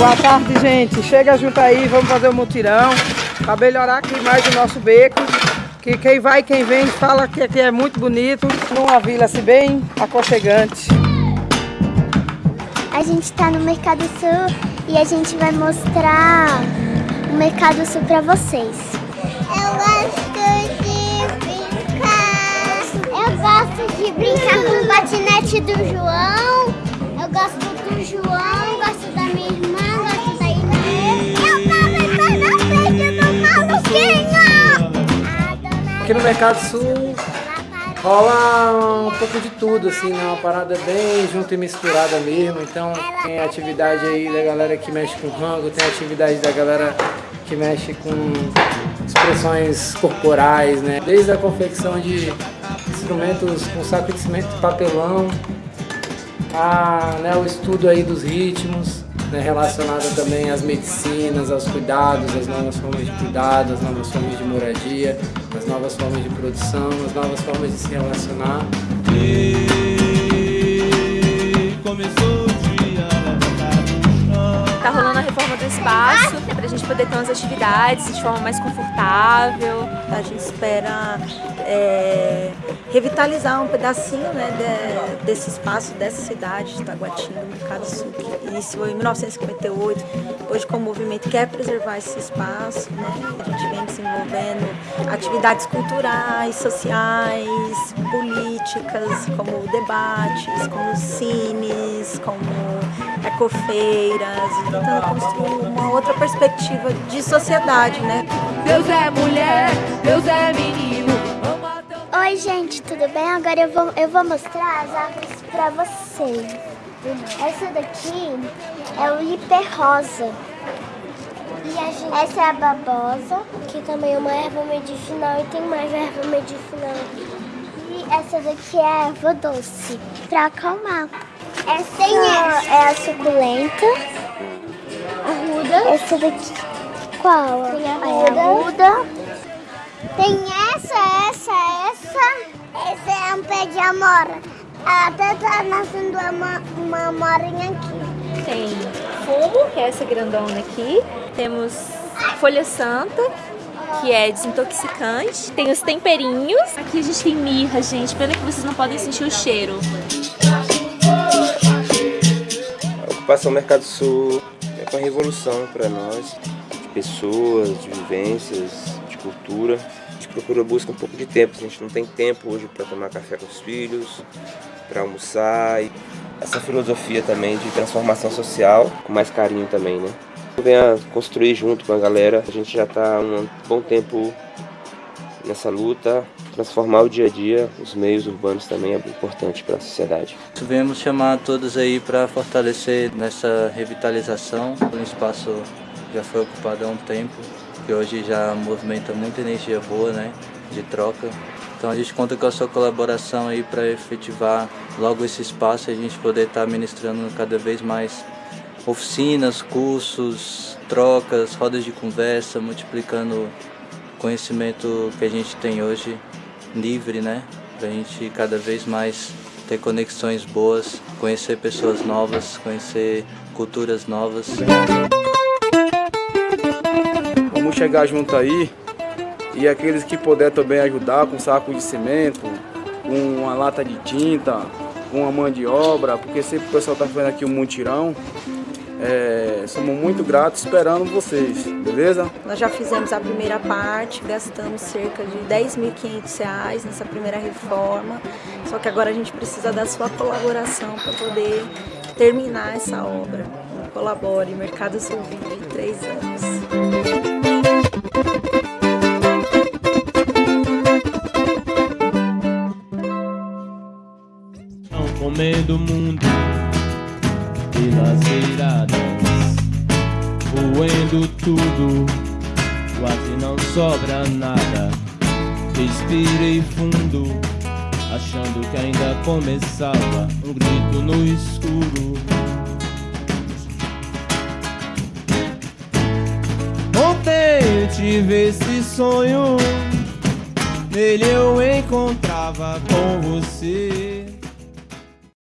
Boa tarde, gente. Chega junto aí, vamos fazer o um mutirão para melhorar aqui mais o nosso beco. Que quem vai, quem vem, fala que aqui é muito bonito, numa vila assim bem aconchegante. A gente está no Mercado Sul e a gente vai mostrar o Mercado Sul para vocês. Eu gosto de brincar. Eu gosto de brincar com o patinete do João. Eu gosto do João, Aqui no Mercado Sul rola um pouco de tudo, assim, né? Uma parada bem junto e misturada mesmo. Então tem atividade aí da galera que mexe com rango, tem atividade da galera que mexe com expressões corporais, né? Desde a confecção de instrumentos com saco de cimento de papelão, a, né, o estudo aí dos ritmos, né, relacionado também às medicinas, aos cuidados, às novas formas de cuidado, às novas formas de moradia, às novas formas de produção, às novas formas de se relacionar. E a do espaço pra gente poder ter umas atividades de forma mais confortável. A gente espera é, revitalizar um pedacinho né, de, desse espaço, dessa cidade de Taguatinga, Sul, que iniciou em 1958. Hoje, com o movimento quer preservar esse espaço, né, a gente vem desenvolvendo atividades culturais, sociais, políticas, como debates, como cines, como ecofeiras, tentando construir uma outra perspectiva de sociedade, né? Deus é mulher, Deus é menino. Oi, gente, tudo bem? Agora eu vou, eu vou mostrar as árvores pra vocês. Essa daqui é o hiperrosa. Gente... Essa é a babosa, que também é uma erva medicinal e tem mais erva medicinal. E essa daqui é a erva doce, pra acalmar. Essa é a suculenta. Arruda. Essa daqui. Qual? Tem a arruda. arruda. Tem essa, essa, essa. Esse é um pé de amora. Até tá nascendo uma, uma amorinha aqui. Tem fumo, que é essa grandona aqui. Temos folha santa, que é desintoxicante. Tem os temperinhos. Aqui a gente tem mirra, gente. Pena que vocês não podem sentir o cheiro. Ocupação Mercado Sul é uma revolução para nós, de pessoas, de vivências, de cultura. A gente procura busca um pouco de tempo, a gente não tem tempo hoje para tomar café com os filhos, para almoçar. Essa filosofia também de transformação social, com mais carinho também, né? Venha construir junto com a galera, a gente já está há um bom tempo nessa luta, transformar o dia a dia, os meios urbanos também é importante para a sociedade. Viemos chamar todos aí para fortalecer nessa revitalização. O espaço já foi ocupado há um tempo, que hoje já movimenta muita energia boa, né, de troca. Então a gente conta com a sua colaboração aí para efetivar logo esse espaço e a gente poder estar tá ministrando cada vez mais oficinas, cursos, trocas, rodas de conversa, multiplicando conhecimento que a gente tem hoje livre, né? Pra gente cada vez mais ter conexões boas, conhecer pessoas novas, conhecer culturas novas. Vamos chegar junto aí e aqueles que puder também ajudar com saco de cimento, com uma lata de tinta, com uma mão de obra, porque sempre o pessoal está fazendo aqui um mutirão. É, somos muito gratos esperando vocês, beleza? Nós já fizemos a primeira parte, gastamos cerca de 10.500 reais nessa primeira reforma, só que agora a gente precisa da sua colaboração para poder terminar essa obra. Colabore, Mercado Sul Vive, três anos. Comendo o mundo pelas eiradas, roendo tudo, quase não sobra nada. Respirei fundo, achando que ainda começava um grito no escuro. Ontem tive esse sonho, nele eu encontrava com você.